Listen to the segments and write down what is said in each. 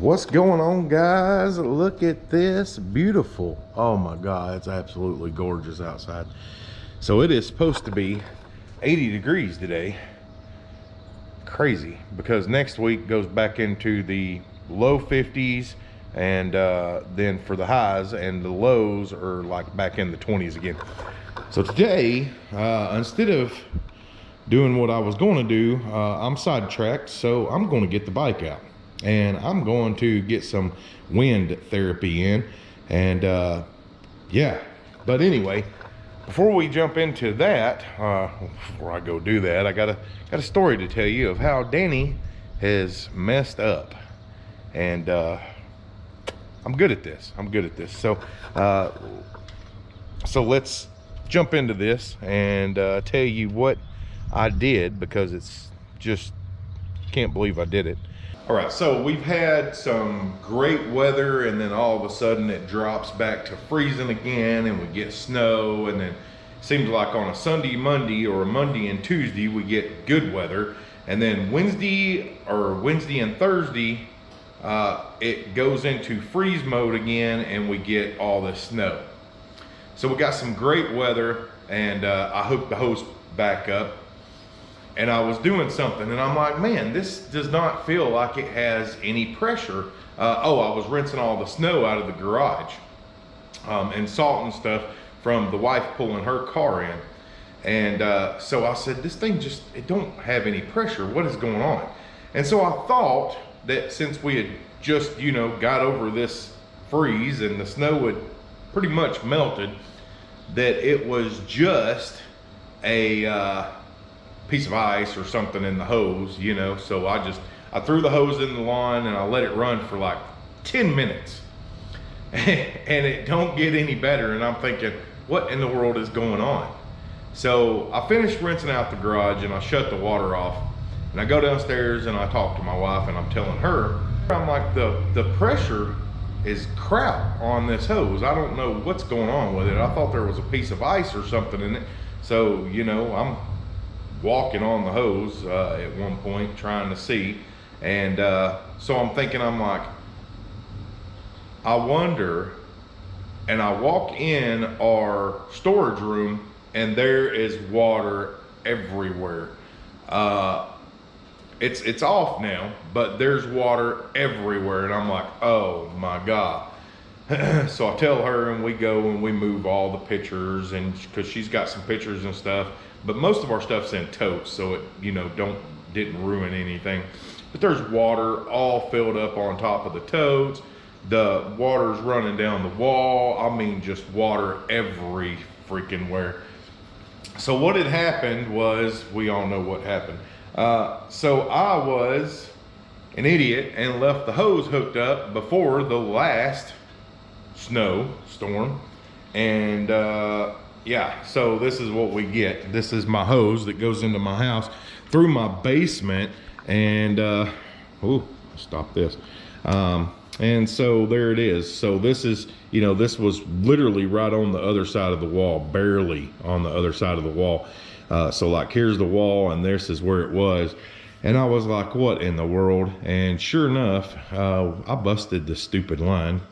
What's going on guys? Look at this, beautiful. Oh my God, it's absolutely gorgeous outside. So it is supposed to be 80 degrees today. Crazy, because next week goes back into the low 50s and uh, then for the highs and the lows are like back in the 20s again. So today, uh, instead of doing what I was going to do, uh, I'm sidetracked, so I'm going to get the bike out and I'm going to get some wind therapy in and uh, yeah. But anyway before we jump into that uh, before I go do that I got a got a story to tell you of how Danny has messed up. And uh, I'm good at this. I'm good at this. So uh, so let's jump into this and uh, tell you what I did because it's just can't believe I did it all right, so we've had some great weather and then all of a sudden it drops back to freezing again and we get snow and then seems like on a Sunday, Monday or a Monday and Tuesday we get good weather and then Wednesday or Wednesday and Thursday uh, it goes into freeze mode again and we get all the snow. So we got some great weather and uh, I hook the hose back up and I was doing something and I'm like, man, this does not feel like it has any pressure. Uh, oh, I was rinsing all the snow out of the garage um, and salt and stuff from the wife pulling her car in. And uh, so I said, this thing just, it don't have any pressure. What is going on? And so I thought that since we had just, you know, got over this freeze and the snow had pretty much melted, that it was just a, uh, piece of ice or something in the hose, you know. So I just, I threw the hose in the lawn and I let it run for like 10 minutes. and it don't get any better. And I'm thinking, what in the world is going on? So I finished rinsing out the garage and I shut the water off. And I go downstairs and I talk to my wife and I'm telling her, I'm like, the, the pressure is crap on this hose. I don't know what's going on with it. I thought there was a piece of ice or something in it. So, you know, I'm walking on the hose uh, at one point trying to see. And uh, so I'm thinking, I'm like, I wonder, and I walk in our storage room and there is water everywhere. Uh, it's, it's off now, but there's water everywhere. And I'm like, oh my God. so I tell her and we go and we move all the pictures and cause she's got some pictures and stuff but most of our stuff's in totes, so it, you know, don't, didn't ruin anything. But there's water all filled up on top of the totes. The water's running down the wall. I mean, just water every freaking where. So what had happened was, we all know what happened. Uh, so I was an idiot and left the hose hooked up before the last snow storm. And uh, yeah, so this is what we get. This is my hose that goes into my house through my basement. And, uh, oh, stop this. Um, and so there it is. So this is, you know, this was literally right on the other side of the wall, barely on the other side of the wall. Uh, so like here's the wall and this is where it was. And I was like, what in the world? And sure enough, uh, I busted the stupid line.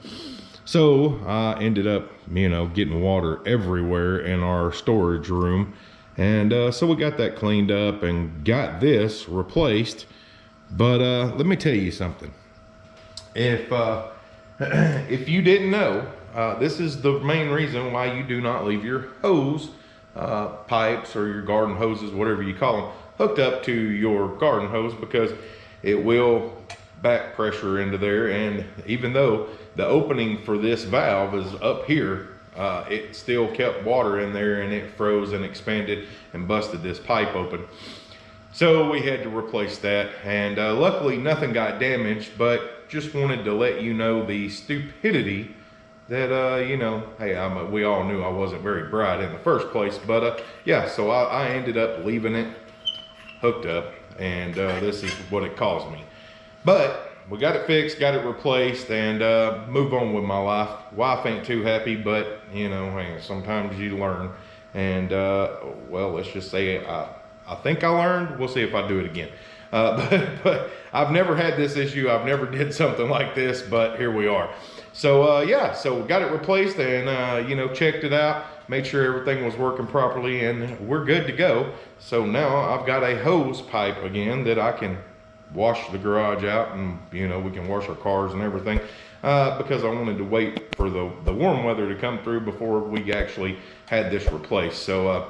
So I ended up, you know, getting water everywhere in our storage room. And uh, so we got that cleaned up and got this replaced. But uh, let me tell you something. If, uh, if you didn't know, uh, this is the main reason why you do not leave your hose uh, pipes or your garden hoses, whatever you call them, hooked up to your garden hose because it will back pressure into there. And even though the opening for this valve is up here, uh, it still kept water in there and it froze and expanded and busted this pipe open. So we had to replace that and uh, luckily nothing got damaged, but just wanted to let you know the stupidity that, uh, you know, hey, a, we all knew I wasn't very bright in the first place, but uh, yeah, so I, I, ended up leaving it hooked up and uh, this is what it caused me. But we got it fixed, got it replaced, and uh, move on with my life. Wife ain't too happy, but you know, sometimes you learn. And uh, well, let's just say I, I think I learned. We'll see if I do it again. Uh, but, but I've never had this issue. I've never did something like this, but here we are. So uh, yeah, so got it replaced and uh, you know checked it out, made sure everything was working properly, and we're good to go. So now I've got a hose pipe again that I can wash the garage out, and you know we can wash our cars and everything. Uh, because I wanted to wait for the the warm weather to come through before we actually had this replaced. So uh,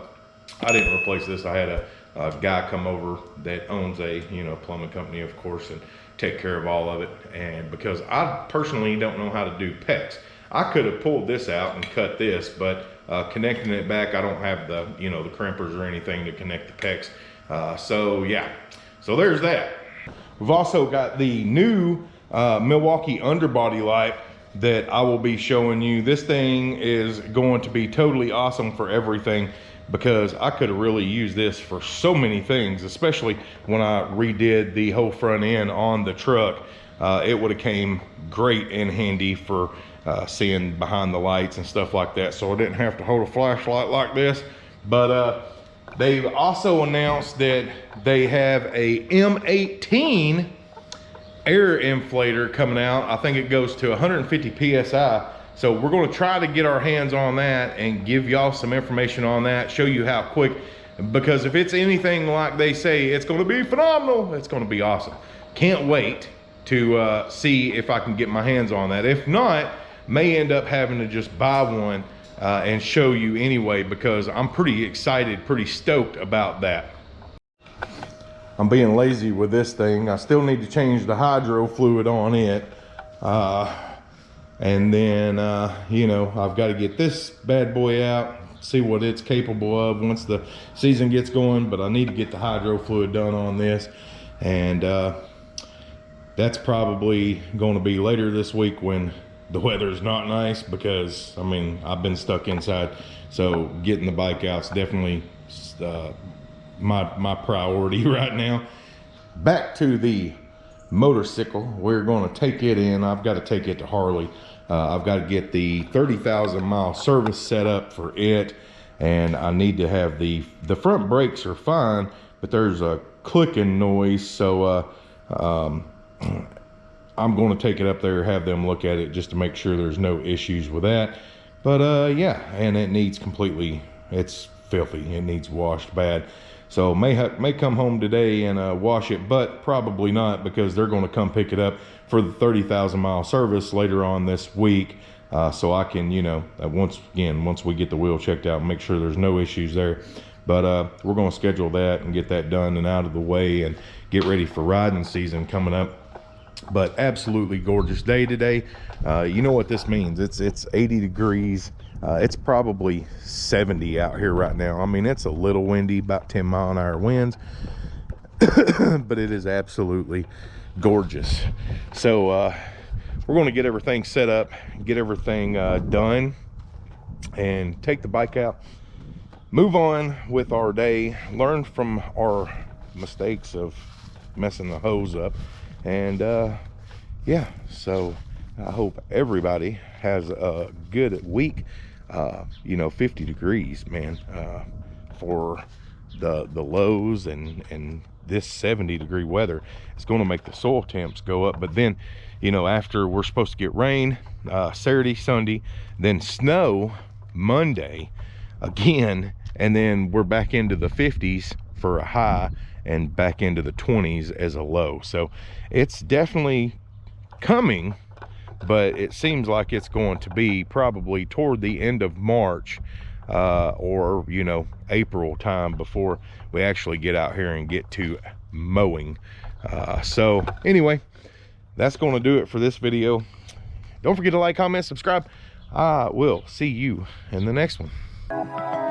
I didn't replace this. I had a, a guy come over that owns a you know plumbing company, of course, and take care of all of it. And because I personally don't know how to do PEX, I could have pulled this out and cut this, but uh, connecting it back, I don't have the, you know, the crimpers or anything to connect the PEX. Uh, so yeah, so there's that. We've also got the new uh, Milwaukee underbody light that I will be showing you. This thing is going to be totally awesome for everything because I could really used this for so many things, especially when I redid the whole front end on the truck. Uh, it would have came great and handy for uh, seeing behind the lights and stuff like that. So I didn't have to hold a flashlight like this. But uh, they've also announced that they have a M18 air inflator coming out. I think it goes to 150 PSI so we're gonna try to get our hands on that and give y'all some information on that, show you how quick, because if it's anything like they say, it's gonna be phenomenal, it's gonna be awesome. Can't wait to uh, see if I can get my hands on that. If not, may end up having to just buy one uh, and show you anyway, because I'm pretty excited, pretty stoked about that. I'm being lazy with this thing. I still need to change the hydro fluid on it. Uh, and then, uh, you know, I've got to get this bad boy out, see what it's capable of once the season gets going. But I need to get the hydro fluid done on this. And uh, that's probably going to be later this week when the weather's not nice because, I mean, I've been stuck inside. So getting the bike out is definitely uh, my, my priority right now. Back to the motorcycle. We're going to take it in. I've got to take it to Harley. Uh, I've got to get the 30,000 mile service set up for it. And I need to have the, the front brakes are fine, but there's a clicking noise. So uh, um, I'm going to take it up there, have them look at it just to make sure there's no issues with that. But uh, yeah, and it needs completely, it's filthy. It needs washed bad. So may may come home today and uh, wash it, but probably not because they're going to come pick it up for the 30,000 mile service later on this week. Uh, so I can, you know, uh, once again, once we get the wheel checked out, make sure there's no issues there. But uh, we're going to schedule that and get that done and out of the way and get ready for riding season coming up but absolutely gorgeous day today uh, you know what this means it's it's 80 degrees uh, it's probably 70 out here right now. I mean, it's a little windy, about 10 mile an hour winds, but it is absolutely gorgeous. So uh, we're going to get everything set up, get everything uh, done, and take the bike out, move on with our day, learn from our mistakes of messing the hose up, and uh, yeah, so I hope everybody has a good week. Uh, you know 50 degrees man uh, for the the lows and and this 70 degree weather it's going to make the soil temps go up. But then you know after we're supposed to get rain uh, Saturday Sunday then snow Monday again and then we're back into the 50s for a high and back into the 20s as a low so it's definitely coming but it seems like it's going to be probably toward the end of March uh, or, you know, April time before we actually get out here and get to mowing. Uh, so anyway, that's going to do it for this video. Don't forget to like, comment, subscribe. I will see you in the next one.